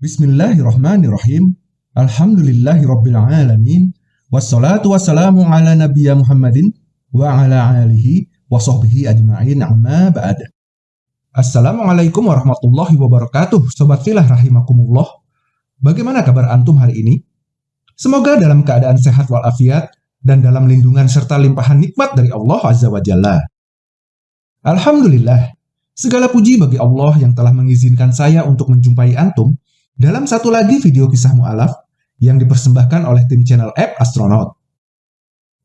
Bismillahirrahmanirrahim. Alhamdulillahirrabbilalamin. Wassalatu wassalamu ala nabiyya Muhammadin wa ala alihi wa sahbihi ajma'in amma ba'd. Assalamualaikum warahmatullahi wabarakatuh. Sobat filah rahimakumullah. Bagaimana kabar antum hari ini? Semoga dalam keadaan sehat walafiat dan dalam lindungan serta limpahan nikmat dari Allah Azza wa Jalla. Alhamdulillah, segala puji bagi Allah yang telah mengizinkan saya untuk menjumpai antum dalam satu lagi video kisah mu'alaf yang dipersembahkan oleh tim channel App Astronaut.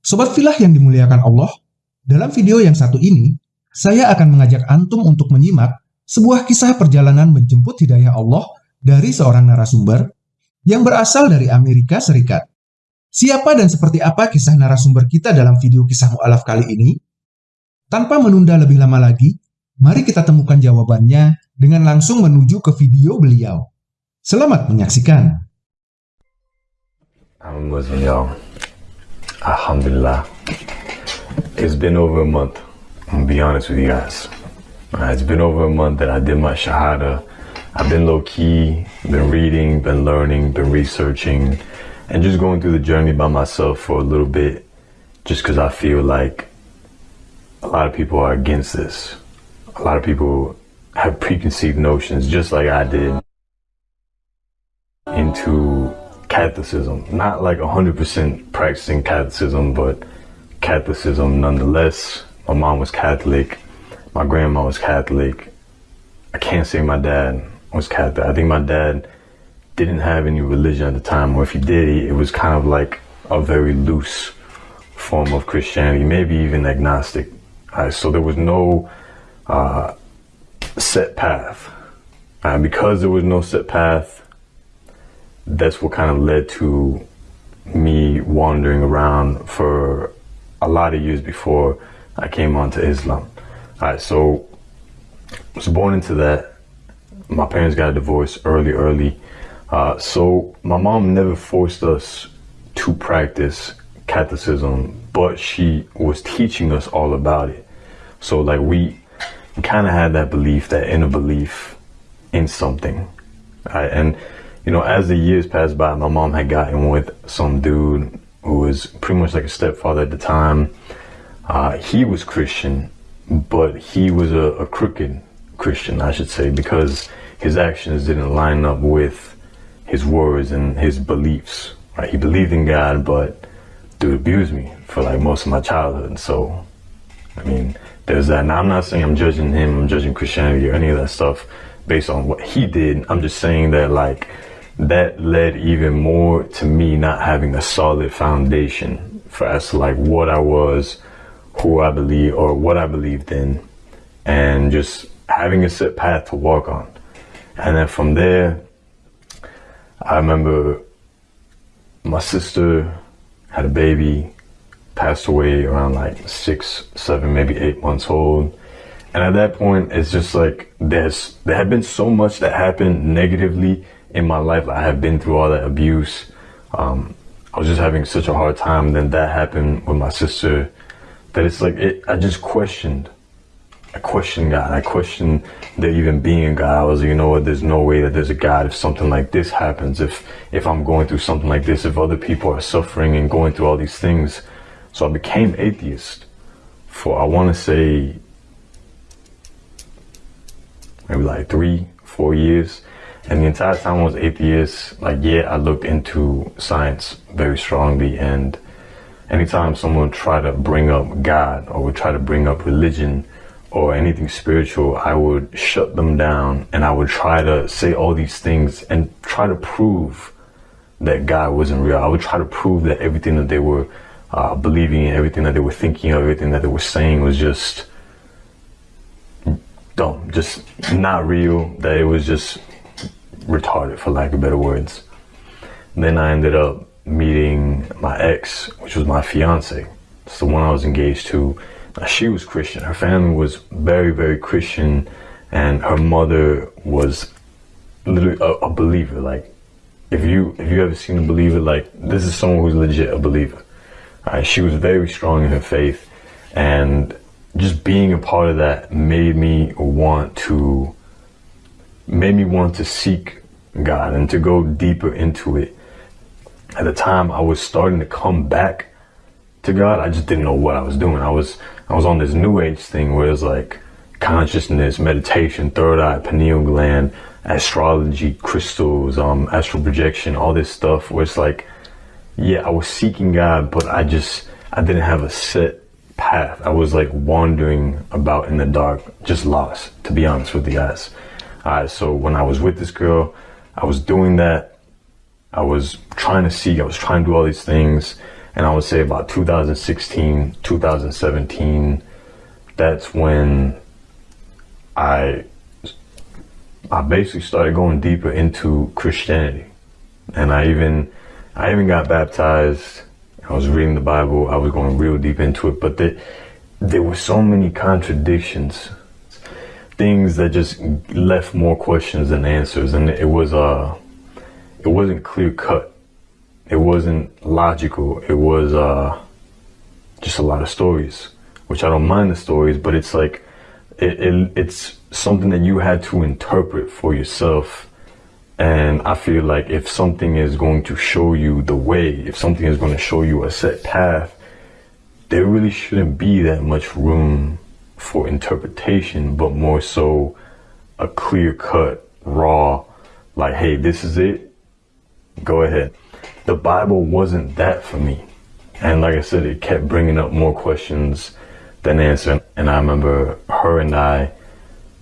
Sobat filah yang dimuliakan Allah, dalam video yang satu ini, saya akan mengajak antum untuk menyimak sebuah kisah perjalanan menjemput hidayah Allah dari seorang narasumber yang berasal dari Amerika Serikat. Siapa dan seperti apa kisah narasumber kita dalam video kisah mu'alaf kali ini? Tanpa menunda lebih lama lagi, mari kita temukan jawabannya dengan langsung menuju ke video beliau. Selamat menyaksikan. Y'all. Alhamdulillah. It's been over a month. I'm be honest with you guys. Uh, it's been over a month that I did my Shahada. I've been low key, been reading, been learning, been researching, and just going through the journey by myself for a little bit, just because I feel like a lot of people are against this. A lot of people have preconceived notions, just like I did into Catholicism. Not like 100% practicing Catholicism, but Catholicism nonetheless. My mom was Catholic. My grandma was Catholic. I can't say my dad was Catholic. I think my dad didn't have any religion at the time, or if he did, it was kind of like a very loose form of Christianity, maybe even agnostic. Right, so there was no uh, set path. And because there was no set path, that's what kind of led to me wandering around for a lot of years before I came onto Islam. All right, so I was born into that. My parents got a divorce early, early. Uh, so my mom never forced us to practice Catholicism, but she was teaching us all about it. So like we kind of had that belief, that inner belief in something. Right? And you know, as the years passed by, my mom had gotten with some dude who was pretty much like a stepfather at the time. Uh, he was Christian, but he was a, a, crooked Christian, I should say, because his actions didn't line up with his words and his beliefs. Right? He believed in God, but dude abused me for like most of my childhood. So, I mean, there's that. Now, I'm not saying I'm judging him, I'm judging Christianity or any of that stuff based on what he did. I'm just saying that, like, that led even more to me not having a solid foundation for as to like what I was, who I believe or what I believed in, and just having a set path to walk on. And then from there, I remember my sister had a baby, passed away around like six, seven, maybe eight months old. And at that point, it's just like there's there had been so much that happened negatively in my life. I have been through all that abuse. Um, I was just having such a hard time. Then that happened with my sister that it's like, it, I just questioned. I questioned God. I questioned there even being a God. I was you know what? There's no way that there's a God if something like this happens. If if I'm going through something like this, if other people are suffering and going through all these things, so I became atheist for I want to say maybe like three, four years. And the entire time I was atheist, like, yeah, I looked into science very strongly. And anytime someone tried to bring up God or would try to bring up religion or anything spiritual, I would shut them down and I would try to say all these things and try to prove that God wasn't real. I would try to prove that everything that they were uh, believing in, everything that they were thinking, of, everything that they were saying was just dumb, just not real, that it was just retarded for lack of better words. Then I ended up meeting my ex, which was my fiance. It's the one I was engaged to. She was Christian. Her family was very, very Christian, and her mother was literally a, a believer. Like, if you if you ever seen a believer, like this is someone who's legit a believer. Right? She was very strong in her faith, and just being a part of that made me want to made me want to seek God and to go deeper into it. At the time, I was starting to come back to God. I just didn't know what I was doing. I was I was on this new age thing where it's like consciousness, meditation, third eye, pineal gland, astrology, crystals, um, astral projection, all this stuff where it's like, yeah, I was seeking God, but I just I didn't have a set path. I was like wandering about in the dark, just lost, to be honest with you guys. Alright, so when I was with this girl, I was doing that. I was trying to seek, I was trying to do all these things. And I would say about 2016, 2017, that's when I I basically started going deeper into Christianity. And I even I even got baptized. I was reading the Bible. I was going real deep into it, but there, there were so many contradictions, things that just left more questions than answers, and it was uh, it wasn't clear cut. It wasn't logical. It was uh, just a lot of stories, which I don't mind the stories, but it's like it, it it's something that you had to interpret for yourself. And I feel like if something is going to show you the way, if something is going to show you a set path, there really shouldn't be that much room for interpretation, but more so a clear cut, raw, like, hey, this is it. Go ahead. The Bible wasn't that for me. And like I said, it kept bringing up more questions than answering. And I remember her and I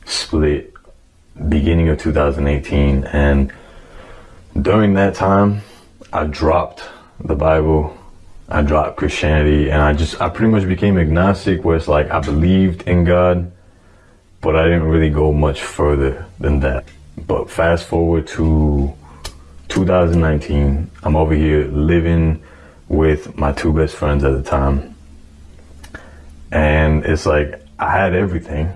split beginning of 2018 and during that time I dropped the Bible I dropped Christianity and I just I pretty much became agnostic where it's like I believed in God but I didn't really go much further than that but fast forward to 2019 I'm over here living with my two best friends at the time and it's like I had everything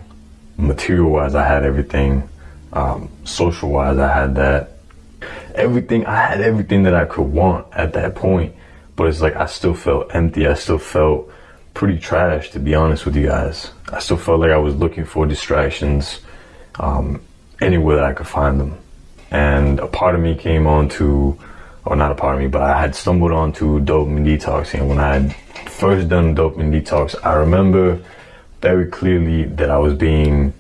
material wise, I had everything. Um, social wise, I had that. Everything, I had everything that I could want at that point. But it's like I still felt empty. I still felt pretty trash, to be honest with you guys. I still felt like I was looking for distractions um, anywhere that I could find them. And a part of me came on to, or not a part of me, but I had stumbled onto dopamine detoxing. When I had first done dopamine detox, I remember very clearly that I was being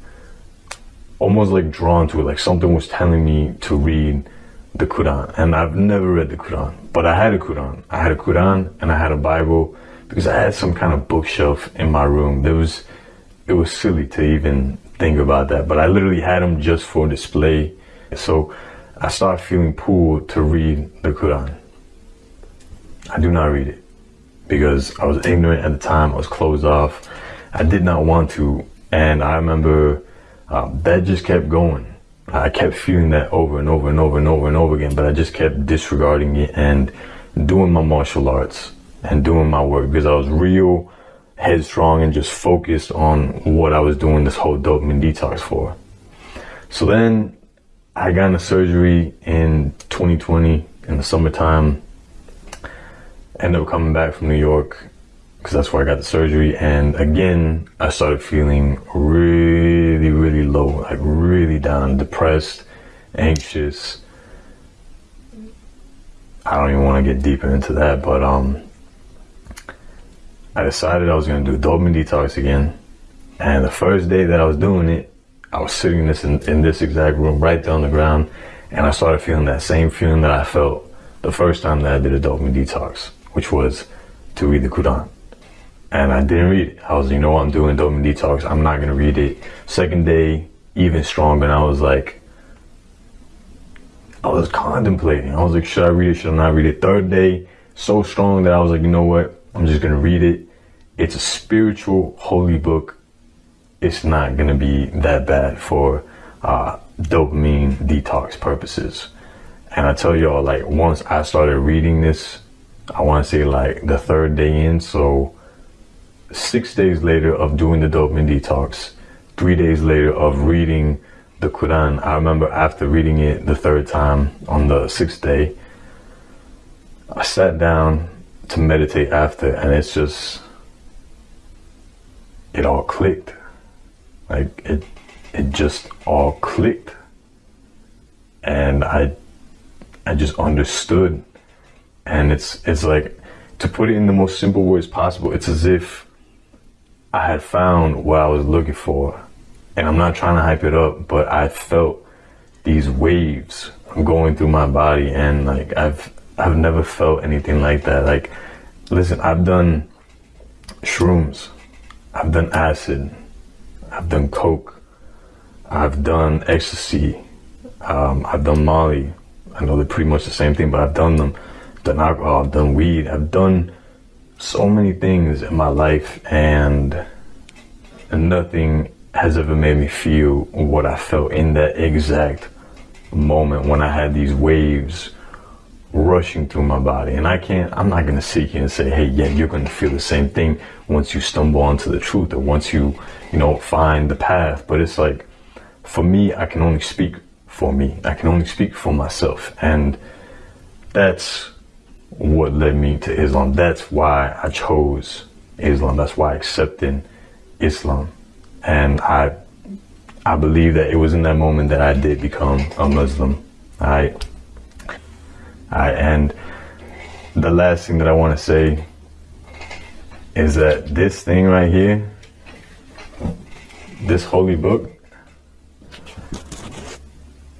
almost like drawn to it, like something was telling me to read the Quran. And I've never read the Quran, but I had a Quran. I had a Quran and I had a Bible because I had some kind of bookshelf in my room. There was, it was silly to even think about that, but I literally had them just for display. So I started feeling pulled to read the Quran. I do not read it because I was ignorant at the time. I was closed off. I did not want to. And I remember um, that just kept going. I kept feeling that over and over and over and over and over again, but I just kept disregarding it and doing my martial arts and doing my work because I was real headstrong and just focused on what I was doing this whole dopamine detox for. So then I got into surgery in 2020 in the summertime. Ended up coming back from New York because that's where I got the surgery. And again, I started feeling really, really really low, like really down, depressed, anxious. I don't even want to get deeper into that, but um, I decided I was going to do dopamine detox again. And the first day that I was doing it, I was sitting in this in, in this exact room right there on the ground, and I started feeling that same feeling that I felt the first time that I did a dopamine detox, which was to read the Quran and I didn't read it. I was, you know what, I'm doing dopamine detox. I'm not gonna read it. Second day, even stronger, and I was like, I was contemplating. I was like, should I read it? Should I not read it? Third day, so strong that I was like, you know what? I'm just gonna read it. It's a spiritual, holy book. It's not gonna be that bad for uh, dopamine detox purposes. And I tell y'all, like, once I started reading this, I want to say like the third day in, so six days later of doing the dopamine detox, three days later of reading the Quran, I remember after reading it the third time on the sixth day, I sat down to meditate after, and it's just, it all clicked. Like it, it just all clicked. And I I just understood. And it's it's like to put it in the most simple words possible, it's as if I had found what I was looking for. And I'm not trying to hype it up, but I felt these waves going through my body and like I've I've never felt anything like that. Like listen, I've done shrooms, I've done acid, I've done coke, I've done ecstasy, um, I've done Molly. I know they're pretty much the same thing, but I've done them. Done alcohol, I've done weed, I've done so many things in my life, and nothing has ever made me feel what I felt in that exact moment when I had these waves rushing through my body. And I can't, I'm not going to sit here and say, hey, yeah, you're going to feel the same thing once you stumble onto the truth or once you, you know, find the path. But it's like, for me, I can only speak for me. I can only speak for myself. And that's what led me to Islam. That's why I chose Islam. That's why I accepted Islam. And I I believe that it was in that moment that I did become a Muslim. I I and the last thing that I want to say is that this thing right here, this holy book,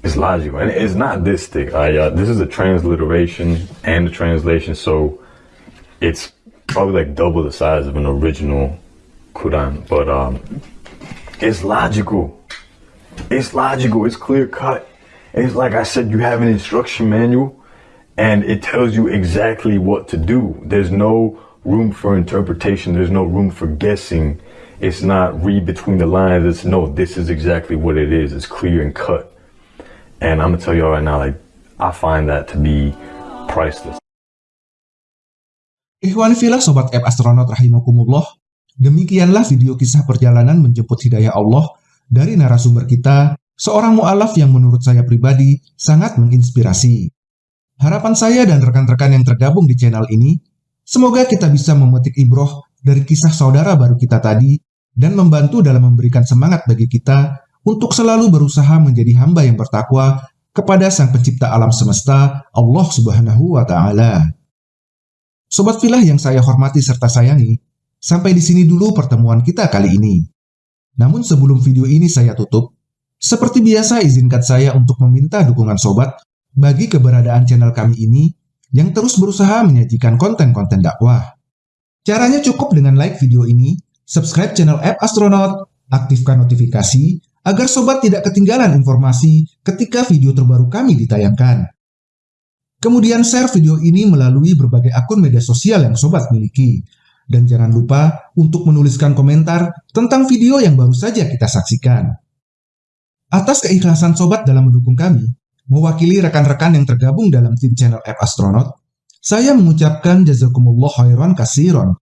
it's logical, and it's not this thick. This is a transliteration and a translation, so it's probably like double the size of an original Quran. But um, it's logical. It's logical. It's clear cut. It's like I said, you have an instruction manual, and it tells you exactly what to do. There's no room for interpretation. There's no room for guessing. It's not read between the lines. It's no, this is exactly what it is. It's clear and cut. And I'm gonna tell right now, like I find that to be priceless. Ikhwan filah Sobat App Astronaut Rahimakumullah, demikianlah video kisah perjalanan menjemput hidayah Allah dari narasumber kita, seorang mu'alaf yang menurut saya pribadi sangat menginspirasi. Harapan saya dan rekan-rekan yang tergabung di channel ini, semoga kita bisa memetik ibroh dari kisah saudara baru kita tadi dan membantu dalam memberikan semangat bagi kita untuk selalu berusaha menjadi hamba yang bertakwa kepada Sang Pencipta alam semesta, Allah Subhanahu wa Ta'ala. Sobat filah yang saya hormati serta sayangi, sampai di sini dulu pertemuan kita kali ini. Namun sebelum video ini saya tutup, seperti biasa izinkan saya untuk meminta dukungan sobat bagi keberadaan channel kami ini yang terus berusaha menyajikan konten-konten dakwah. Caranya cukup dengan like video ini, subscribe channel app Astronaut, aktifkan notifikasi, agar sobat tidak ketinggalan informasi ketika video terbaru kami ditayangkan. Kemudian share video ini melalui berbagai akun media sosial yang sobat miliki. Dan jangan lupa untuk menuliskan komentar tentang video yang baru saja kita saksikan. Atas keikhlasan sobat dalam mendukung kami, mewakili rekan-rekan yang tergabung dalam tim channel App Astronaut, saya mengucapkan jazakumullah khairan kasiron.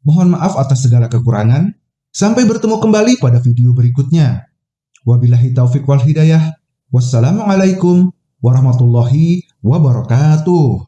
Mohon maaf atas segala kekurangan, sampai bertemu kembali pada video berikutnya. Wabillahi taufiq wal hidayah. Wassalamualaikum warahmatullahi wabarakatuh.